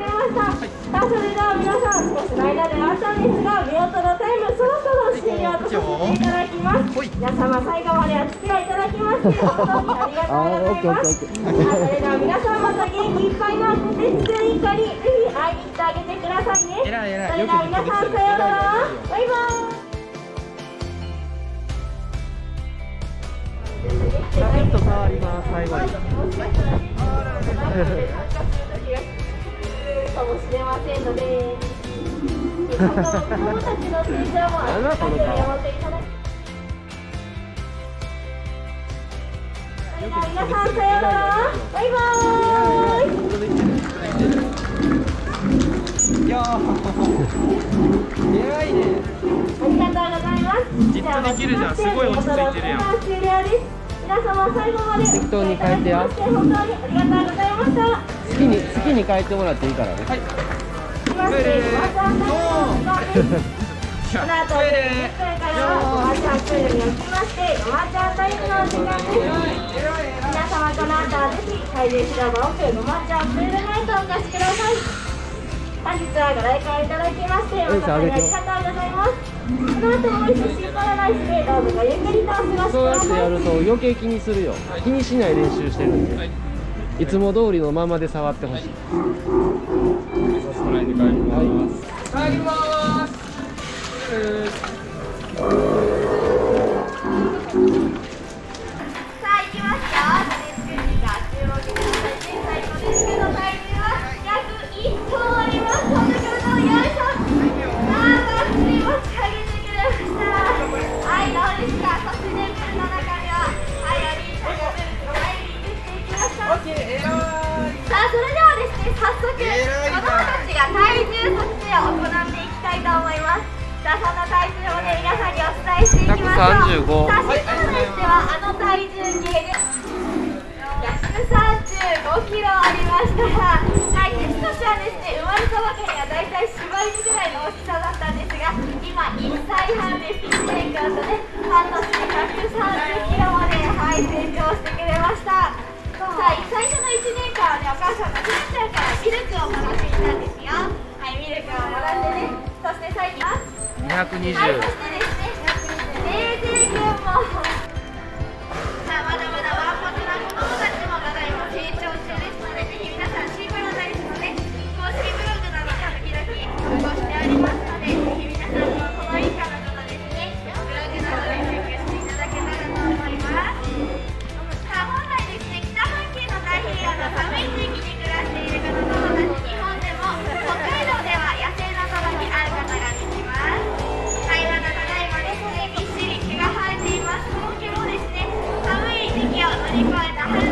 れました、さあそれでは皆さん少しの間であったんですが見事のタイムそろそろ終了とさせていただきます皆様最後までお付き合いいただきまして本当にありがとうございますさあそれでは皆さんまた元気いっぱいの鉄通一家にぜひ会いに行ってあげてくださいねそれでは皆さんさようならバイバイラケット触ります最後に皆さんさようならバイバーイ。いやー偉いねありがとうございますじっとできるじゃんすごい落ち着いてるやん終了です皆様最後まで適当に変えてや本当にありがとうございました好きに好きに変えてもらっていいからねはいトイレこの後10分からはおばちゃんプールに起きましておばちゃんタイムの時間です。皆様この後はぜひ海流広場奥ごまちゃんプールナイトをお貸しください本日はご来館いただきまして誠にありがとうございます。この後も美味しいパラダイスでどうぞごゆっくりとお過ごしくださいそうやってやると余計気にす。るよ気にしない練習してるんで、はい、いつも通りのままで触ってほしい。はい、帰りますさあその体重をね皆さんにお伝、えしていきましょうさあシステムとしてはあの体重計で135キロありましたはい鉄としてはですね生まれたばかりはだいたい柴犬ぐらいの大きさだったんですが今1歳半で1年間とね半年で130キロまではい成長してくれましたさあ最初の1年間はねお母さんがふちゃんからミルクをもらっていたんです220、đi qua đã